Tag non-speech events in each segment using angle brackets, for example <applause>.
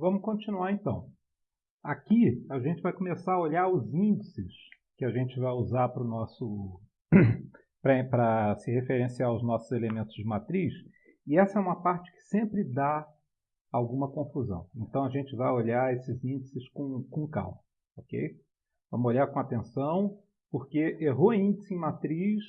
Vamos continuar então. Aqui a gente vai começar a olhar os índices que a gente vai usar para o nosso <clears throat> para se referenciar aos nossos elementos de matriz, e essa é uma parte que sempre dá alguma confusão. Então a gente vai olhar esses índices com, com calma, ok? Vamos olhar com atenção, porque errou índice em matriz,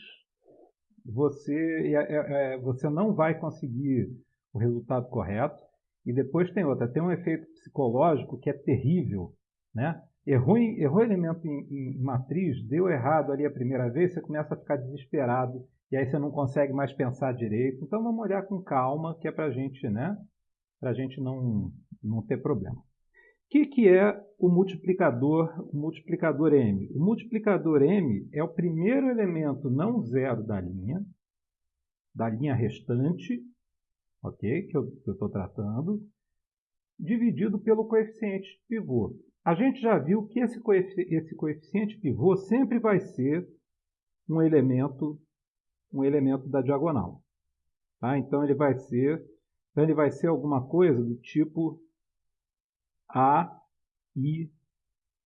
você, é, é, é, você não vai conseguir o resultado correto. E depois tem outra, tem um efeito psicológico que é terrível, né? Errou, errou elemento em, em, matriz, deu errado ali a primeira vez, você começa a ficar desesperado e aí você não consegue mais pensar direito. Então vamos olhar com calma, que é para gente, né? Para a gente não, não ter problema. O que, que é o multiplicador, o multiplicador M? O multiplicador M é o primeiro elemento não zero da linha, da linha restante, ok? Que eu estou tratando, dividido pelo coeficiente pivô. A gente já viu que esse, coefici esse coeficiente pivô sempre vai ser um elemento, um elemento da diagonal. Tá? Então ele vai ser, então ele vai ser alguma coisa do tipo A, I,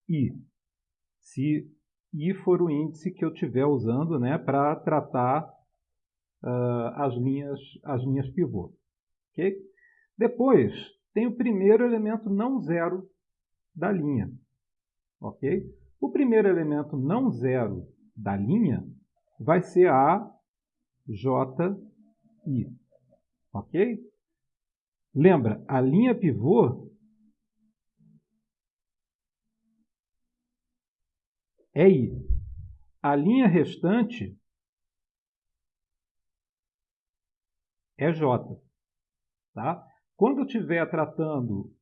I. Se I for o índice que eu estiver usando né, para tratar uh, as, linhas, as linhas pivô. Okay? Depois, tem o primeiro elemento não zero da linha. Ok? O primeiro elemento não zero da linha vai ser a JI. Ok? Lembra, a linha pivô é I. A linha restante é J. Tá? Quando eu estiver tratando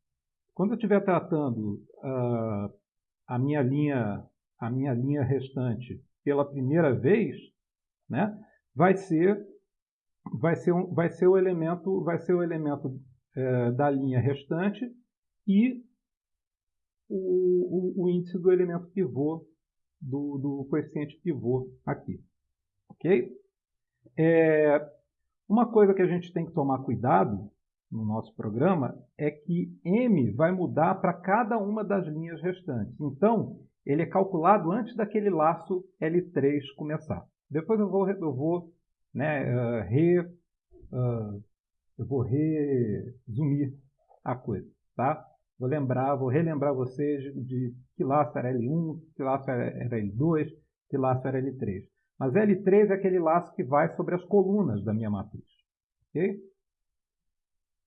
quando eu tratando uh, a, minha linha, a minha linha restante pela primeira vez, né, vai ser vai ser, um, vai ser o elemento vai ser o elemento uh, da linha restante e o, o, o, índice do elemento pivô do, do coeficiente pivô aqui, ok? É, uma coisa que a gente tem que tomar cuidado no nosso programa é que M vai mudar para cada uma das linhas restantes. Então, ele é calculado antes daquele laço L3 começar. Depois eu vou, eu vou, né, uh, re, uh, eu vou resumir a coisa. Tá? Vou lembrar, vou relembrar vocês de que laço era L1, que laço era L2, que laço era L3. Mas L3 é aquele laço que vai sobre as colunas da minha matriz. Okay?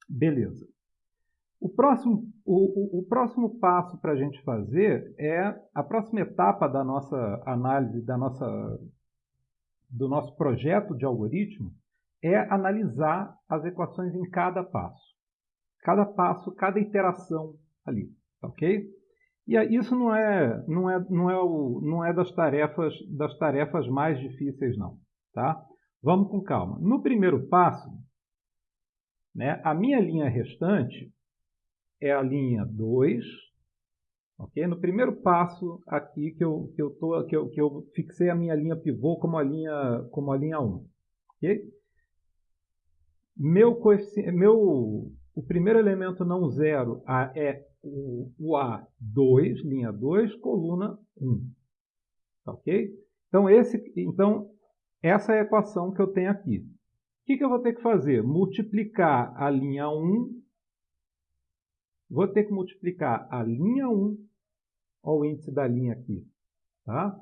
Beleza. O próximo, o, o, próximo passo para a gente fazer é a próxima etapa da nossa análise, da nossa, do nosso projeto de algoritmo, é analisar as equações em cada passo. Cada passo, cada iteração ali, ok? E isso não é, não é, não é, o, não é das, tarefas, das tarefas mais difíceis, não. Tá? Vamos com calma. No primeiro passo, né? A minha linha restante é a linha 2. Okay? No primeiro passo aqui que eu, que, eu tô, que, eu, que eu fixei a minha linha pivô como a linha, como a linha 1. Okay? Meu, meu, o primeiro elemento não zero é o, o A2, linha 2, coluna 1. Ok? Então, então, essa é a equação que eu tenho aqui que, que eu vou ter que fazer? Multiplicar a linha 1, vou ter que multiplicar a linha 1, olha o índice da linha aqui, tá?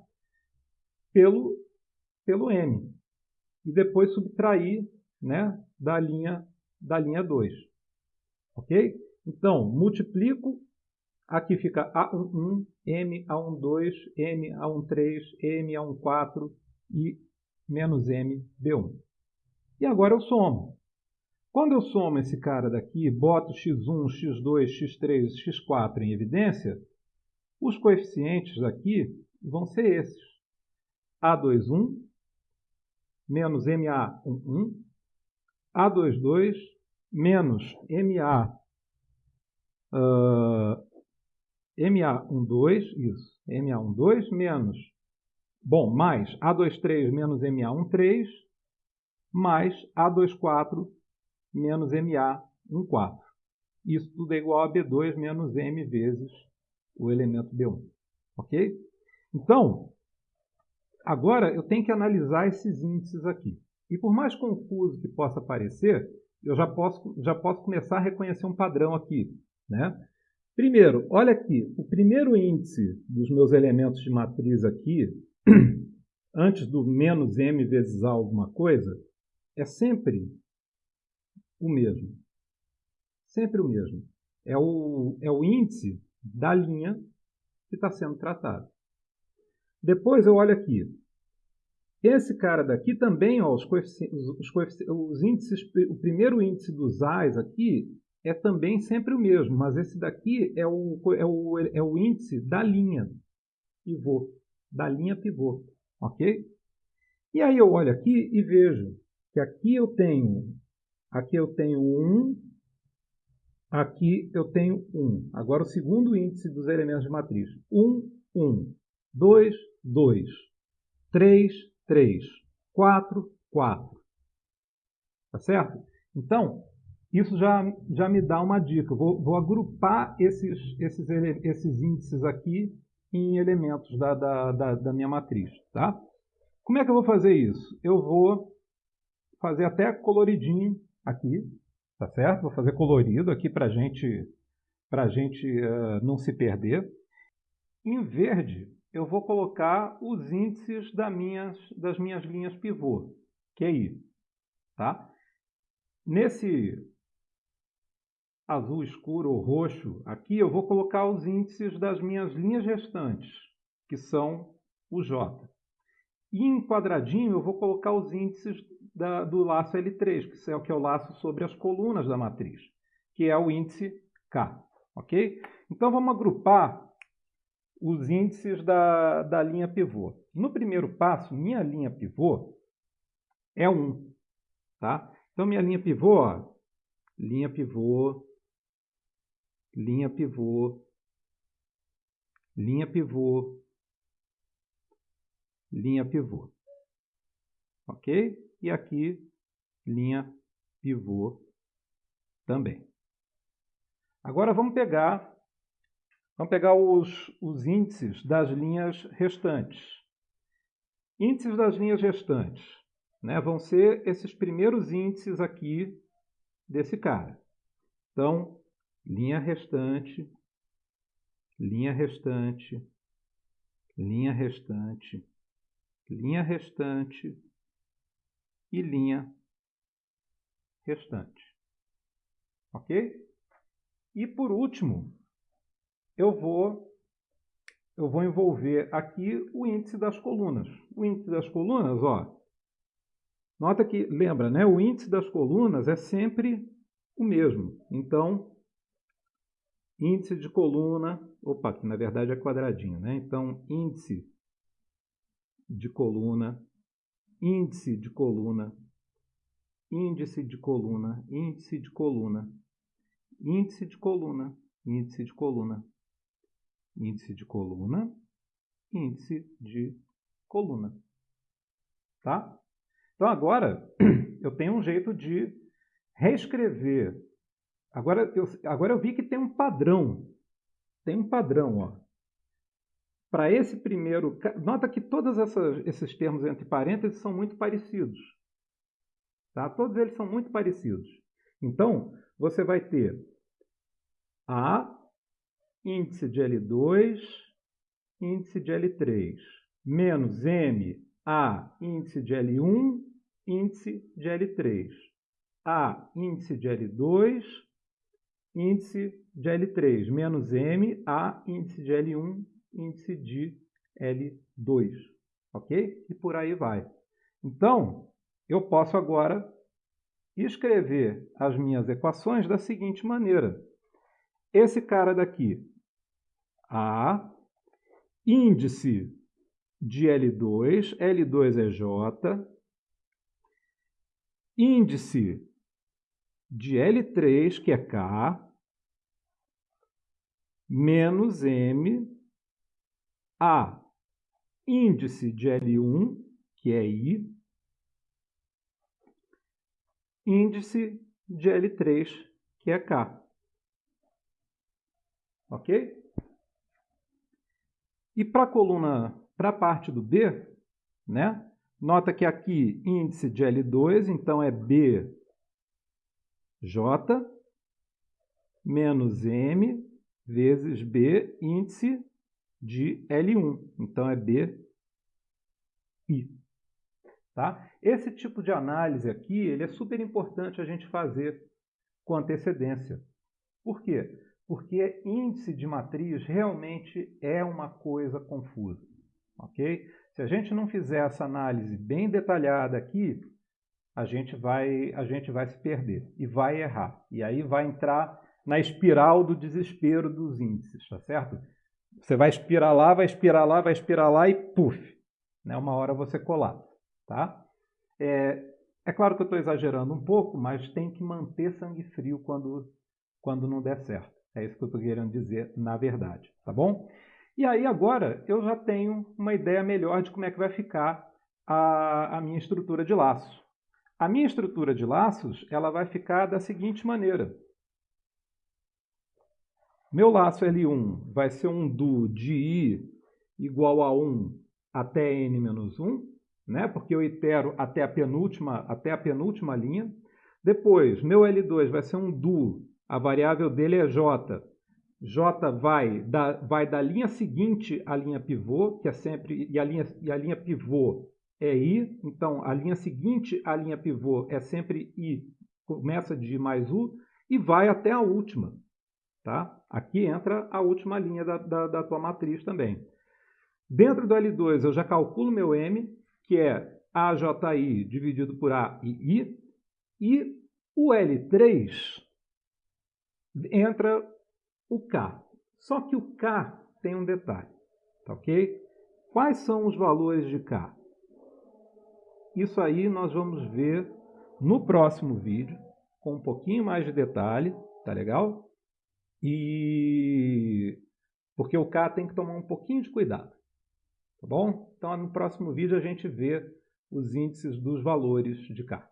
pelo, pelo m. E depois subtrair né, da, linha, da linha 2. Ok? Então, multiplico, aqui fica A11, M, A12, M, A13, M, A14 e menos M, B1. E agora eu somo. Quando eu somo esse cara daqui, boto x1, x2, x3, x4 em evidência, os coeficientes aqui vão ser esses. A21 menos MA11, A22 menos MA, uh, MA12, isso, MA12 menos, bom, mais A23 menos MA13, mais A24 menos MA14. Isso tudo é igual a B2 menos M vezes o elemento B1. Ok? Então, agora eu tenho que analisar esses índices aqui. E por mais confuso que possa parecer, eu já posso, já posso começar a reconhecer um padrão aqui. Né? Primeiro, olha aqui, o primeiro índice dos meus elementos de matriz aqui, <clears throat> antes do menos m vezes alguma coisa, é sempre o mesmo. Sempre o mesmo. É o, é o índice da linha que está sendo tratado. Depois eu olho aqui. Esse cara daqui também, ó, os, coeficientes, os, coeficientes, os índices, o primeiro índice dos A's aqui é também sempre o mesmo, mas esse daqui é o, é o, é o índice da linha pivô, da linha pivô, ok? E aí eu olho aqui e vejo que aqui eu tenho, aqui eu tenho 1, aqui eu tenho 1. Agora o segundo índice dos elementos de matriz, 1, 1, 2, 2, 3, 3, 4, 4. Tá certo? Então, isso já, já me dá uma dica. Vou, vou agrupar esses, esses, esses índices aqui em elementos da, da, da, da minha matriz. Tá? Como é que eu vou fazer isso? Eu vou fazer até coloridinho aqui, tá certo? Vou fazer colorido aqui para gente, a gente uh, não se perder. Em verde, eu vou colocar os índices das minhas, das minhas linhas pivô, que é. Tá? Nesse azul escuro ou roxo, aqui eu vou colocar os índices das minhas linhas restantes, que são o J. E em quadradinho eu vou colocar os índices da, do laço L3, que é o que é o laço sobre as colunas da matriz, que é o índice K. Ok? Então vamos agrupar os índices da, da linha pivô. No primeiro passo, minha linha pivô é 1. Tá? Então minha linha pivô, ó, linha pivô, linha pivô, linha pivô, linha pivô. Ok? E aqui linha pivô também. Agora vamos pegar, vamos pegar os, os índices das linhas restantes. Índices das linhas restantes né, vão ser esses primeiros índices aqui desse cara. Então, linha restante, linha restante, linha restante, linha restante, e linha restante. Ok? E por último, eu vou, eu vou envolver aqui o índice das colunas. O índice das colunas, ó, nota que, lembra, né, o índice das colunas é sempre o mesmo. Então, índice de coluna, opa, que na verdade é quadradinho, né? Então, índice de coluna índice de coluna, índice de coluna, índice de coluna, índice de coluna, índice de coluna, índice de coluna, índice de coluna. Tá? Então agora <clears throat> eu tenho um jeito de reescrever. Agora eu, agora eu vi que tem um padrão. Tem um padrão, ó para esse primeiro. Nota que todos esses termos entre parênteses são muito parecidos. Tá? Todos eles são muito parecidos. Então, você vai ter A, índice de L2, índice de L3, menos M, A, índice de L1, índice de L3. A, índice de L2, índice de L3, menos M, A, índice de L1, índice de L2, ok? E por aí vai. Então, eu posso agora escrever as minhas equações da seguinte maneira. Esse cara daqui, A, índice de L2, L2 é J, índice de L3, que é K, menos M a índice de L1, que é I, índice de L3, que é K. ok? E para a coluna, para a parte do B, né? Nota que aqui índice de L2, então é BJ menos M vezes B índice de L1. Então é BI. Tá? Esse tipo de análise aqui ele é super importante a gente fazer com antecedência. Por quê? Porque índice de matriz realmente é uma coisa confusa. ok? Se a gente não fizer essa análise bem detalhada aqui, a gente vai, a gente vai se perder e vai errar. E aí vai entrar na espiral do desespero dos índices, tá certo? Você vai espirar lá, vai espirar lá, vai espirar lá e puf, né? uma hora você colapsa. Tá? É, é claro que eu estou exagerando um pouco, mas tem que manter sangue frio quando, quando não der certo. É isso que eu estou querendo dizer, na verdade. Tá bom? E aí agora eu já tenho uma ideia melhor de como é que vai ficar a, a minha estrutura de laço. A minha estrutura de laços ela vai ficar da seguinte maneira. Meu laço L1 vai ser um do de i igual a 1 até n menos 1 né? porque eu itero até a penúltima, até a penúltima linha. Depois, meu L2 vai ser um do, a variável dele é j. j vai da, vai da linha seguinte à linha pivô, que é sempre, e a linha, e a linha pivô é i, então a linha seguinte à linha pivô é sempre i, começa de i mais u, e vai até a última. Tá? Aqui entra a última linha da, da, da tua matriz também. Dentro do L2 eu já calculo meu M, que é AJI dividido por A e I, e o L3 entra o K. Só que o K tem um detalhe, tá ok? Quais são os valores de K? Isso aí nós vamos ver no próximo vídeo, com um pouquinho mais de detalhe, tá legal? E porque o K tem que tomar um pouquinho de cuidado. Tá bom? Então, no próximo vídeo a gente vê os índices dos valores de K.